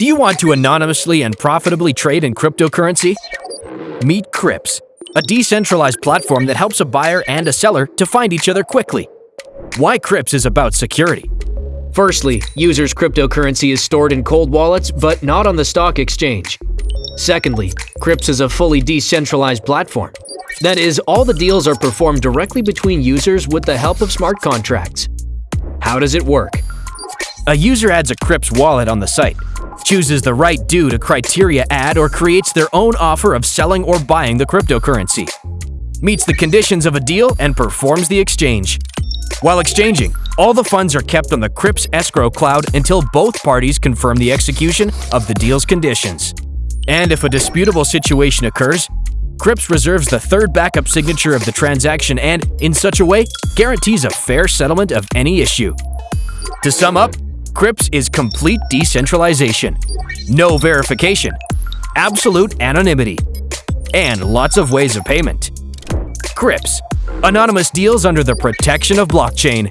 Do you want to anonymously and profitably trade in cryptocurrency? Meet Crypts, a decentralized platform that helps a buyer and a seller to find each other quickly. Why Crypts is about security. Firstly, users' cryptocurrency is stored in cold wallets but not on the stock exchange. Secondly, Crypts is a fully decentralized platform. That is, all the deals are performed directly between users with the help of smart contracts. How does it work? A user adds a Crypts wallet on the site, chooses the right due to criteria ad or creates their own offer of selling or buying the cryptocurrency, meets the conditions of a deal and performs the exchange. While exchanging, all the funds are kept on the Crypts escrow cloud until both parties confirm the execution of the deal's conditions. And if a disputable situation occurs, Crypts reserves the third backup signature of the transaction and, in such a way, guarantees a fair settlement of any issue. To sum up, Crypts is complete decentralization, no verification, absolute anonymity, and lots of ways of payment. Crypts, anonymous deals under the protection of blockchain.